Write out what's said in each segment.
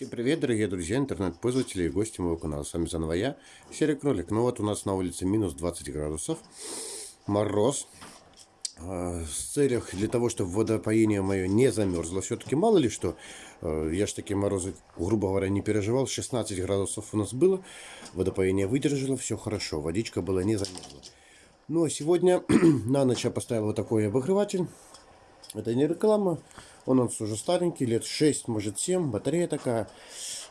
Всем привет, дорогие друзья, интернет-пользователи и гости моего канала. С вами заново я, Серый Кролик. Ну вот у нас на улице минус 20 градусов, мороз. А, с целях для того, чтобы водопоение мое не замерзло. Все-таки мало ли что, а, я ж такие морозы, грубо говоря, не переживал. 16 градусов у нас было, водопоение выдержало, все хорошо, водичка была не замерзла. Ну а сегодня на ночь я поставил вот такой обогреватель. Это не реклама, он у нас уже старенький, лет 6, может 7, батарея такая.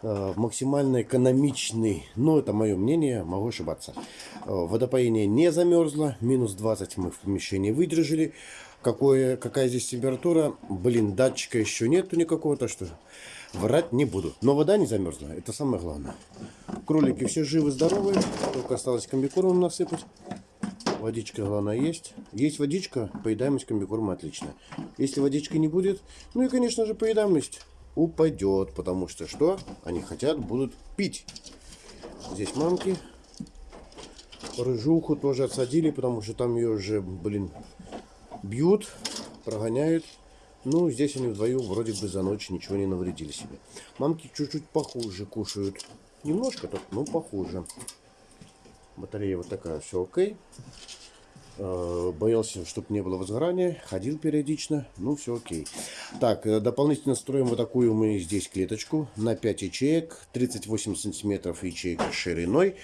Э, максимально экономичный, но это мое мнение, могу ошибаться. Э, водопоение не замерзло, минус 20 мы в помещении выдержали. Какое, какая здесь температура? Блин, датчика еще нету никакого, то что врать не буду. Но вода не замерзла, это самое главное. Кролики все живы, здоровы, только осталось комбикормом насыпать. Водичка, главное, есть. Есть водичка, поедаемость комбикорма отлично. Если водички не будет, ну и, конечно же, поедаемость упадет. Потому что что? Они хотят, будут пить. Здесь мамки. Рыжуху тоже отсадили, потому что там ее уже, блин, бьют, прогоняют. Ну, здесь они вдвоем вроде бы за ночь ничего не навредили себе. Мамки чуть-чуть похуже кушают. Немножко так, но похуже. Батарея вот такая, все окей. Э, боялся, чтобы не было возгорания. Ходил периодично. Ну, все окей. Так, э, дополнительно строим вот такую мы здесь клеточку на 5 ячеек. 38 сантиметров ячейка шириной.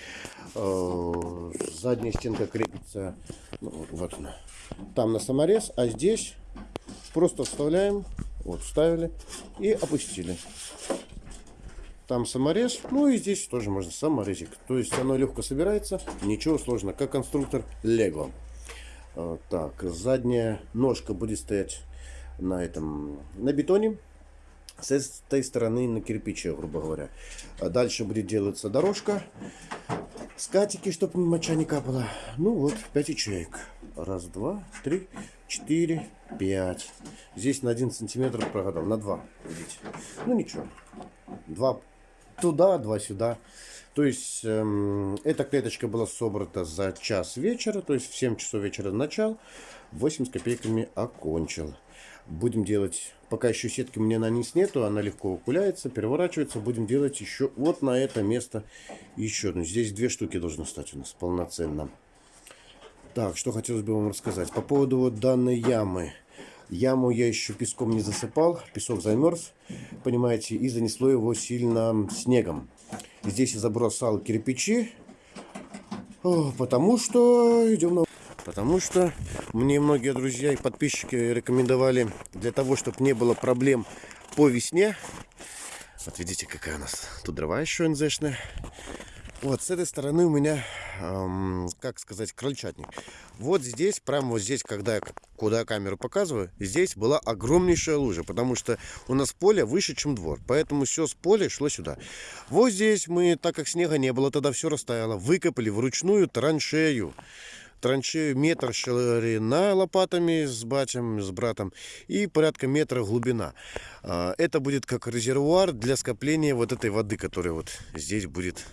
Э, задняя стенка крепится. Ну, вот она. Там на саморез. А здесь просто вставляем. Вот, вставили и опустили. Там саморез, ну и здесь тоже можно саморезик. То есть оно легко собирается, ничего сложного, как конструктор Лего. А, так, задняя ножка будет стоять на этом, на бетоне. С этой стороны на кирпиче, грубо говоря. А дальше будет делаться дорожка. Скатики, чтобы моча не капала. Ну вот, 5 ячеек. Раз, два, три, четыре, пять. Здесь на один сантиметр прогадал. На два, видите. Ну ничего. Два туда, два сюда. То есть эм, эта клеточка была собрана за час вечера, то есть в 7 часов вечера начал, 8 с копейками окончил. Будем делать, пока еще сетки меня на низ нету, она легко укуляется, переворачивается. Будем делать еще вот на это место еще одну. Здесь две штуки должны стать у нас полноценно. Так, что хотелось бы вам рассказать. По поводу вот данной ямы. Яму я еще песком не засыпал, песок замерз, понимаете, и занесло его сильно снегом. Здесь я забросал кирпичи, потому что идем на... Потому что мне многие друзья и подписчики рекомендовали для того, чтобы не было проблем по весне. Вот видите, какая у нас тут дрова еще НЗшная. Вот с этой стороны у меня, эм, как сказать, крольчатник. Вот здесь, прямо вот здесь, когда я, куда камеру показываю, здесь была огромнейшая лужа, потому что у нас поле выше, чем двор. Поэтому все с поля шло сюда. Вот здесь мы, так как снега не было, тогда все растаяло, выкопали вручную траншею траншею метр ширина лопатами с батем, с братом и порядка метра глубина. А, это будет как резервуар для скопления вот этой воды, которая вот здесь будет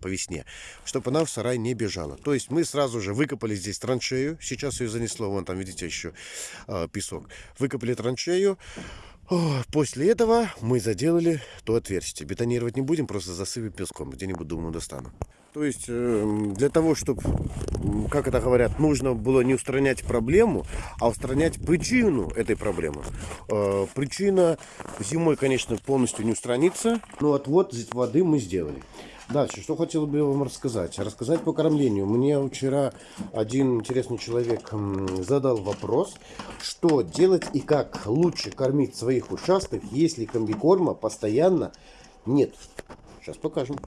по весне, чтобы она в сарай не бежала. То есть мы сразу же выкопали здесь траншею, сейчас ее занесло, вон там видите еще э, песок. Выкопали траншею, После этого мы заделали то отверстие. Бетонировать не будем, просто засыпем песком. Где-нибудь, думаю, достану. То есть, эм, для того, чтобы, как это говорят, нужно было не устранять проблему, а устранять причину этой проблемы. Э, причина зимой, конечно, полностью не устранится, но отвод воды мы сделали. Дальше, что хотел бы вам рассказать? Рассказать по кормлению. Мне вчера один интересный человек задал вопрос, что делать и как лучше кормить своих ушастых, если комбикорма постоянно нет. Сейчас покажем.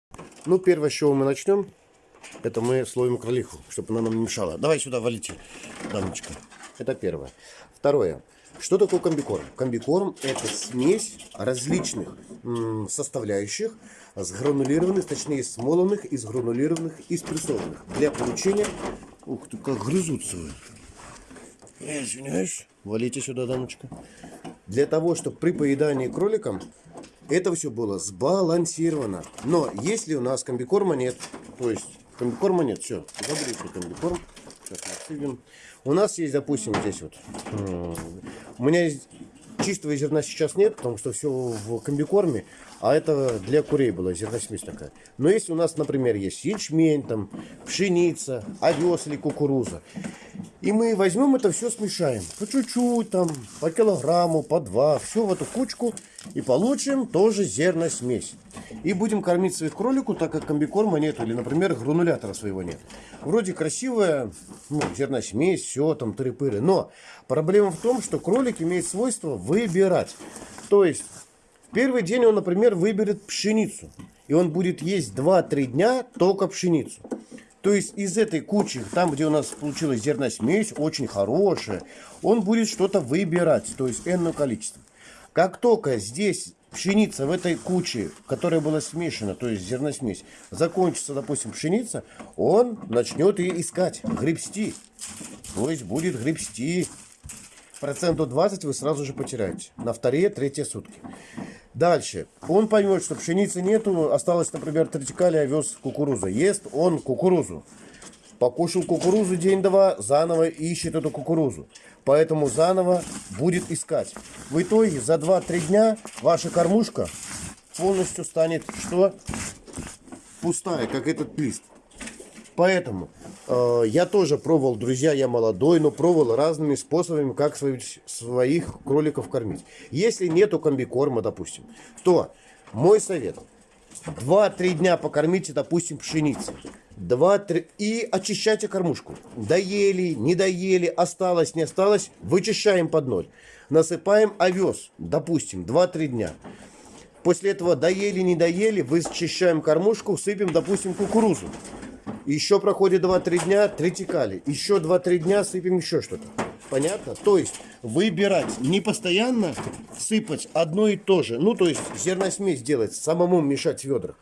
Ну, первое, с чего мы начнем, это мы словим кролиху, чтобы она нам не мешала. Давай сюда валите, дамочка. Это первое. Второе. Что такое комбикорм? Комбикорм это смесь различных составляющих, сгранулированных, точнее смолоных и сгранулированных и спрессованных для получения... Ух ты, как грызутся вы. Извиняюсь. Валите сюда, дамочка. Для того, чтобы при поедании кроликам это все было сбалансировано. Но если у нас комбикорма нет, то есть комбикорма нет, все, забыли комбикорм. Сейчас мы отсыпем. У нас есть, допустим, здесь вот. У меня есть чистого зерна сейчас нет, потому что все в комбикорме, а это для курей была зерносмесь такая. Но если у нас, например, есть ячмень, там, пшеница, овес или кукуруза, и мы возьмем это все, смешаем. По чуть-чуть, там, по килограмму, по два, все в эту кучку, и получим тоже зерносмесь. И будем кормить своих кроликов, так как комбикорма нет, или, например, гранулятора своего нет. Вроде красивая ну, зерносмесь, все там тыры-пыры. Но проблема в том, что кролик имеет свойство выбирать. То есть, в первый день он, например, выберет пшеницу. И он будет есть 2-3 дня только пшеницу. То есть из этой кучи, там где у нас получилась зерносмесь, очень хорошая, он будет что-то выбирать, то есть энное количество. Как только здесь пшеница в этой куче, которая была смешана, то есть зерносмесь, закончится, допустим, пшеница, он начнет ее искать, гребсти. То есть будет гребсти. Проценту 20 вы сразу же потеряете. На вторые, третьи сутки. Дальше. Он поймет, что пшеницы нету, осталось, например, третикали, овес, кукуруза. Ест он кукурузу. Покушал кукурузу день-два, заново ищет эту кукурузу. Поэтому заново будет искать. В итоге за 2-3 дня ваша кормушка полностью станет что? Пустая, как этот лист. Поэтому э, я тоже пробовал, друзья, я молодой, но пробовал разными способами, как своих, своих кроликов кормить. Если нету комбикорма, допустим, то мой совет. 2-3 дня покормите, допустим, пшеницей. 2-3 и очищайте кормушку. Доели, не доели, осталось, не осталось, вычищаем под ноль. Насыпаем овес, допустим, 2-3 дня. После этого доели, не доели, вычищаем кормушку, сыпем, допустим, кукурузу. Еще проходит 2-3 дня, третикали. Еще 2-3 дня сыпем еще что-то. Понятно? То есть выбирать, не постоянно сыпать одно и то же. Ну, то есть зерносмесь делать, самому мешать в ведрах.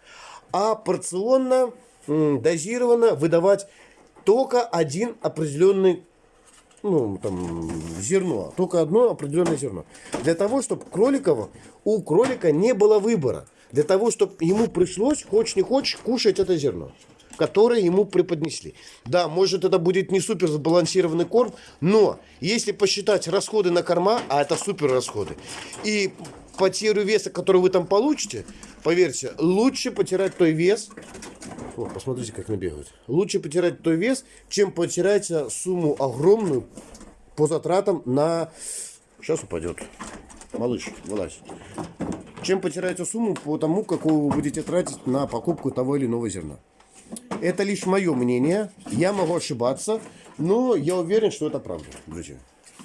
А порционно дозированно выдавать только один определенный ну, там, зерно, только одно определенное зерно. Для того, чтобы кроликов, у кролика не было выбора. Для того, чтобы ему пришлось, хочешь не хочешь, кушать это зерно, которое ему преподнесли. Да, может это будет не супер сбалансированный корм, но если посчитать расходы на корма, а это супер расходы, и потерю веса, который вы там получите, поверьте, лучше потерять той вес, о, посмотрите, как набегают. Лучше потерять той вес, чем потерять сумму огромную по затратам на... Сейчас упадет. Малыш, вылазь. Чем потерять сумму по тому, какую вы будете тратить на покупку того или иного зерна. Это лишь мое мнение. Я могу ошибаться, но я уверен, что это правда, друзья.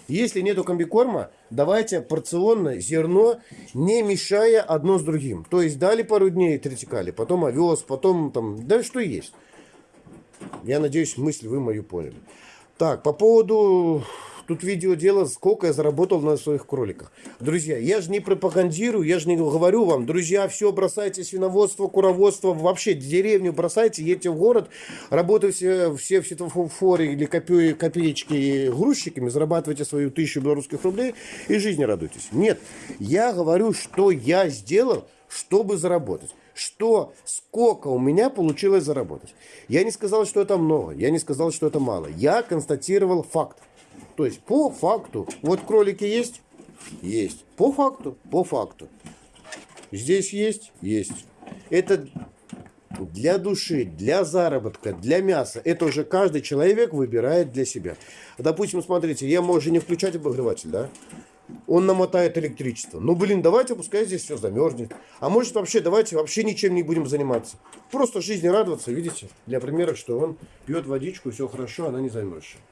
Если нету комбикорма, давайте порционно зерно, не мешая одно с другим. То есть дали пару дней тритикали, потом овес, потом там, да что есть. Я надеюсь, мысль вы мою поняли. Так, по поводу Тут видео дело, сколько я заработал на своих кроликах. Друзья, я же не пропагандирую, я же не говорю вам, друзья, все бросайте свиноводство, куроводство, вообще деревню бросайте, едьте в город, работайте все в светофоре или копе, копеечки грузчиками, зарабатывайте свою тысячу белорусских рублей и жизни радуйтесь. Нет, я говорю, что я сделал, чтобы заработать что, сколько у меня получилось заработать. Я не сказал, что это много, я не сказал, что это мало. Я констатировал факт. То есть по факту. Вот кролики есть? Есть. По факту? По факту. Здесь есть? Есть. Это для души, для заработка, для мяса. Это уже каждый человек выбирает для себя. Допустим, смотрите, я могу не включать обогреватель, да? Он намотает электричество. Ну, блин, давайте, пускай здесь все замерзнет. А может вообще, давайте вообще ничем не будем заниматься. Просто жизни радоваться, видите? Для примера, что он пьет водичку, все хорошо, она не замерзшая.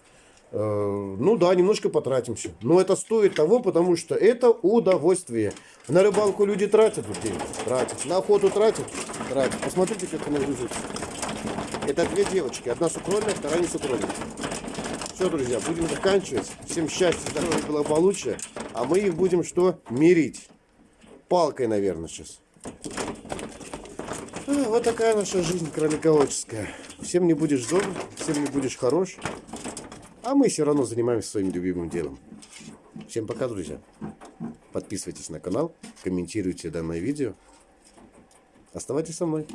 Э, ну да, немножко потратимся. Но это стоит того, потому что это удовольствие. На рыбалку люди тратят вот деньги. Тратят. На охоту тратят. Тратят. Посмотрите, как они грызутся. Это две девочки. Одна сукрольная, вторая не сукрольная. Все, друзья, будем заканчивать. Всем счастья, здоровья, благополучия. А мы их будем что? Мирить. Палкой, наверное, сейчас. А, вот такая наша жизнь кролиководческая. Всем не будешь зол, всем не будешь хорош. А мы все равно занимаемся своим любимым делом. Всем пока, друзья. Подписывайтесь на канал, комментируйте данное видео. Оставайтесь со мной.